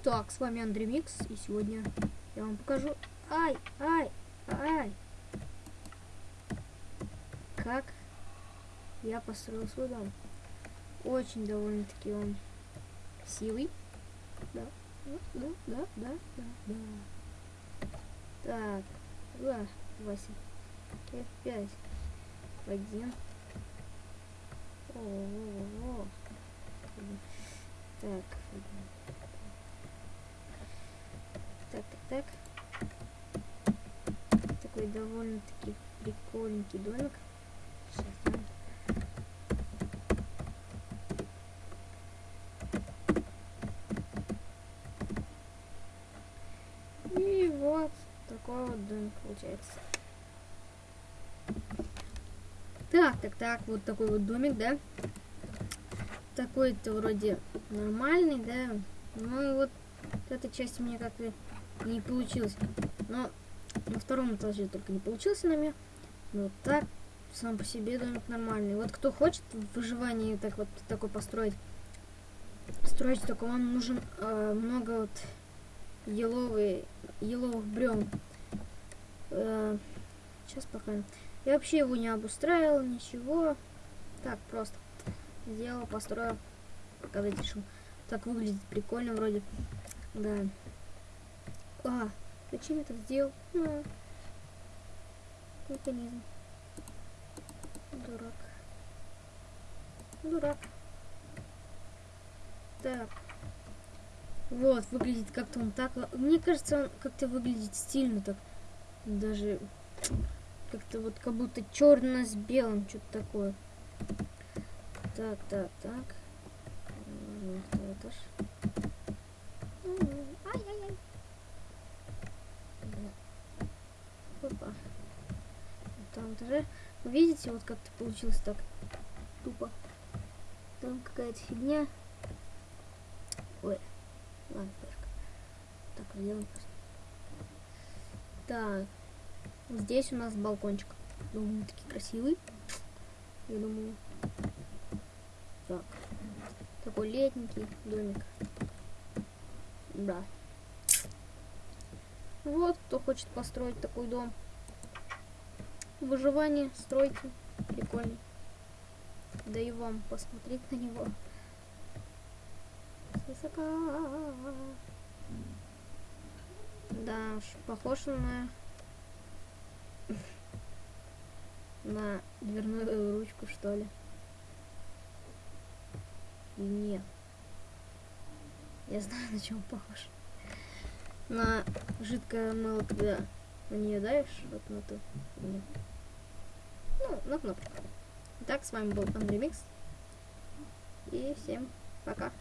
Итак, с вами Андрей Микс, и сегодня я вам покажу... Ай, ай, ай! Как я построил свой дом. Очень довольно-таки он красивый. Да, да, да, да, да, да. Так, два, восемь, пять, один. О, -о, -о, -о. Так, так, так, так. Такой довольно-таки прикольненький домик. Сейчас, да. И вот такой вот домик получается. Так, так, так, вот такой вот домик, да? Такой-то вроде нормальный, да? Ну и вот эта часть у меня как-то не получилась. Но на втором этаже только не получился на меня. Но вот так, сам по себе домик нормальный. Вот кто хочет в выживании так вот такой построить, строить, только вам нужен э, много вот еловые, еловых бревен. Э, сейчас пока. Я вообще его не обустраивал, ничего. Так, просто сделал, построил, показать решил. Так выглядит прикольно вроде. Да. А, зачем я так сделал? Ну, механизм. Дурак. Дурак. Так. Вот, выглядит как-то он так. Мне кажется, он как-то выглядит стильно так. Даже как-то вот как будто черно с белым, что-то такое. Так, так, так. Второй этаж. Опа. Там этаже. Видите, вот как-то получилось так. Тупо. Там какая-то фигня. Ой. Ладно, пешка. Так, сделаем просто. Так. Здесь у нас балкончик. Думаю, таки красивый. Я думаю. Так. Такой летненький домик. Да. Вот, кто хочет построить такой дом. Выживание стройте. Прикольно. Да и вам посмотреть на него. Высока. Да уж, похож на на дверную ручку, что ли. Нет. Я знаю, на чем похож. На жидкое мыло, когда на нее давишь, вот на ту. Нет. Ну, на кнопку. Итак, с вами был Андрей Микс. И всем пока.